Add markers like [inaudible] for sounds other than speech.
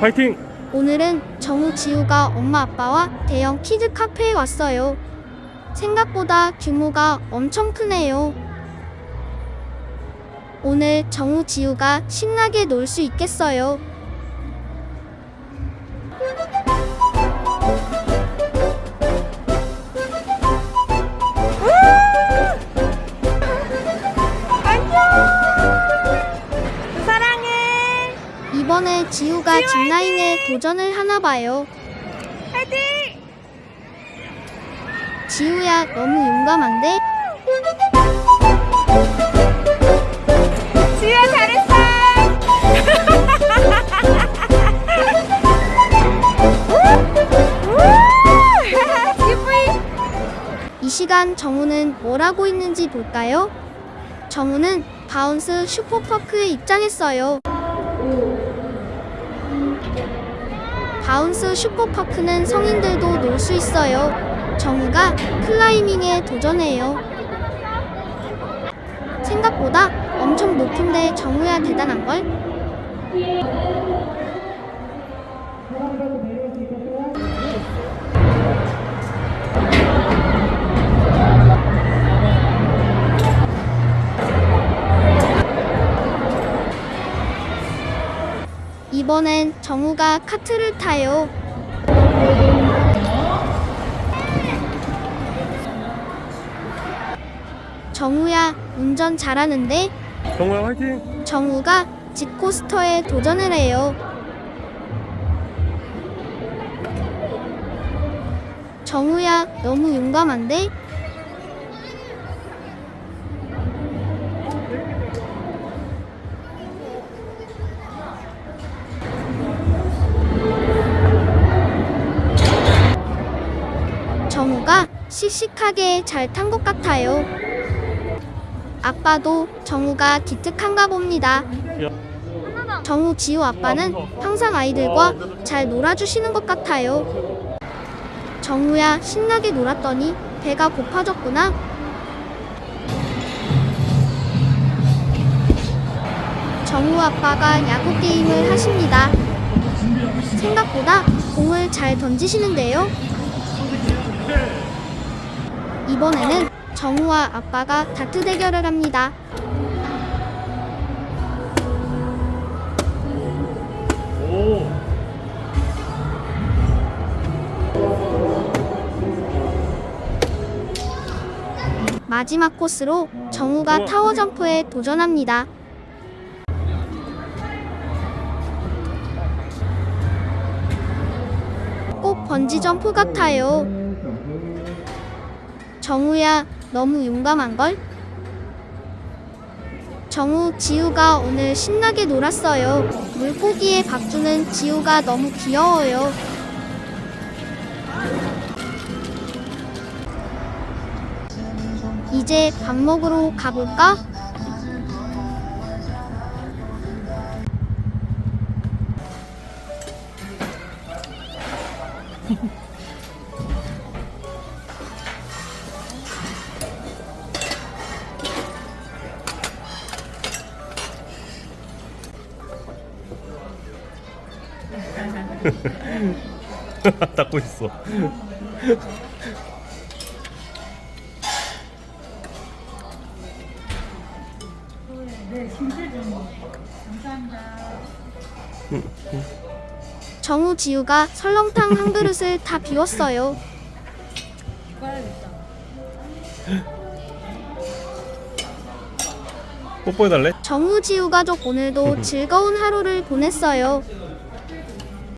파이팅! 오늘은 정우 지우가 엄마 아빠와 대형 키즈 카페에 왔어요. 생각보다 규모가 엄청 크네요. 오늘 정우 지우가 신나게 놀 수 있겠어요. 지우가 지우 짚라인에 도전을 하나 봐요. 화이팅! 지우야 너무 용감한데? 지우야 잘했어. 시간 정우는 뭘 하고 있는지 볼까요? 정우는 바운스 슈퍼파크에 입장했어요. 바운스 슈퍼파크는 성인들도 놀 수 있어요. 정우가 클라이밍에 도전해요. 생각보다 엄청 높은데 정우야 대단한걸? 이번엔 정우가 카트를 타요. 정우야 운전 잘하는데 정우야 화이팅! 정우가 집코스터에 도전을 해요. 정우야 너무 용감한데? 정우가 씩씩하게 잘 탄 것 같아요. 아빠도 정우가 기특한가 봅니다. 야, 정우 지우 아빠는 항상 아이들과 잘 놀아주시는 것 같아요. 정우야 신나게 놀았더니 배가 고파졌구나. 정우 아빠가 야구 게임을 하십니다. 생각보다 공을 잘 던지시는데요. 이번에는 정우와 아빠가 다트 대결을 합니다. 오! 마지막 코스로 정우가 타워 점프에 도전합니다. 꼭 번지 점프 같아요. 정우야, 너무 용감한걸? 정우, 지우가 오늘 신나게 놀았어요. 물고기의 박주는 지우가 너무 귀여워요. 이제 밥 먹으러 가볼까? [laughs] 닦고 있어. 정우, 지우가 설렁탕 한 그릇을 다 비웠어요. 뽀뽀해달래? 정우, 지우 가족 오늘도 즐거운 하루를 보냈어요.